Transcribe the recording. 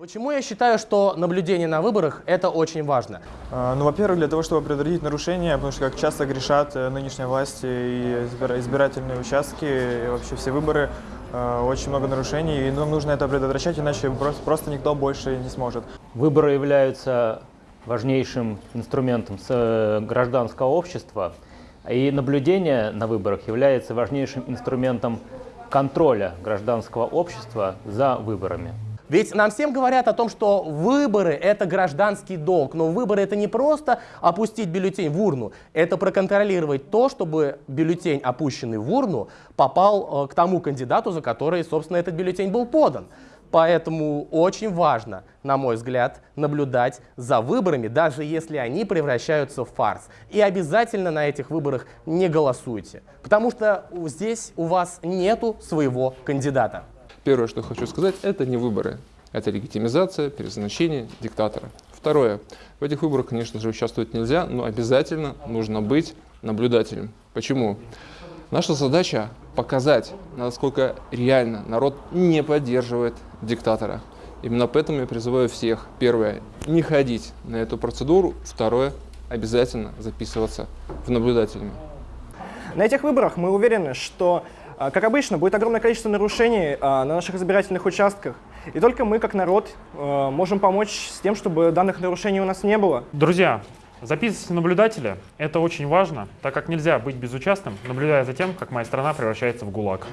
Почему я считаю, что наблюдение на выборах – это очень важно? А, Ну, во-первых, для того, чтобы предотвратить нарушения, потому что как часто грешат э, нынешние власти и избира- избирательные участки, и вообще все выборы, э, очень много нарушений, и нам нужно это предотвращать, иначе просто, просто никто больше не сможет. Выборы являются важнейшим инструментом с- гражданского общества, и наблюдение на выборах является важнейшим инструментом контроля гражданского общества за выборами. Ведь нам всем говорят о том, что выборы – это гражданский долг. Но выборы – это не просто опустить бюллетень в урну, это проконтролировать то, чтобы бюллетень, опущенный в урну, попал э, к тому кандидату, за который, собственно, этот бюллетень был подан. Поэтому очень важно, на мой взгляд, наблюдать за выборами, даже если они превращаются в фарс. И обязательно на этих выборах не голосуйте, потому что здесь у вас нету своего кандидата. Первое, что хочу сказать, это не выборы. Это легитимизация, перезначение диктатора. Второе. В этих выборах, конечно же, участвовать нельзя, но обязательно нужно быть наблюдателем. Почему? Наша задача показать, насколько реально народ не поддерживает диктатора. Именно поэтому я призываю всех, первое, не ходить на эту процедуру, второе, обязательно записываться в наблюдателями. На этих выборах мы уверены, что, как обычно, будет огромное количество нарушений а, на наших избирательных участках. И только мы, как народ, а, можем помочь с тем, чтобы данных нарушений у нас не было. Друзья, записывайтесь в наблюдателя. Это очень важно, так как нельзя быть безучастным, наблюдая за тем, как моя страна превращается в ГУЛАГ.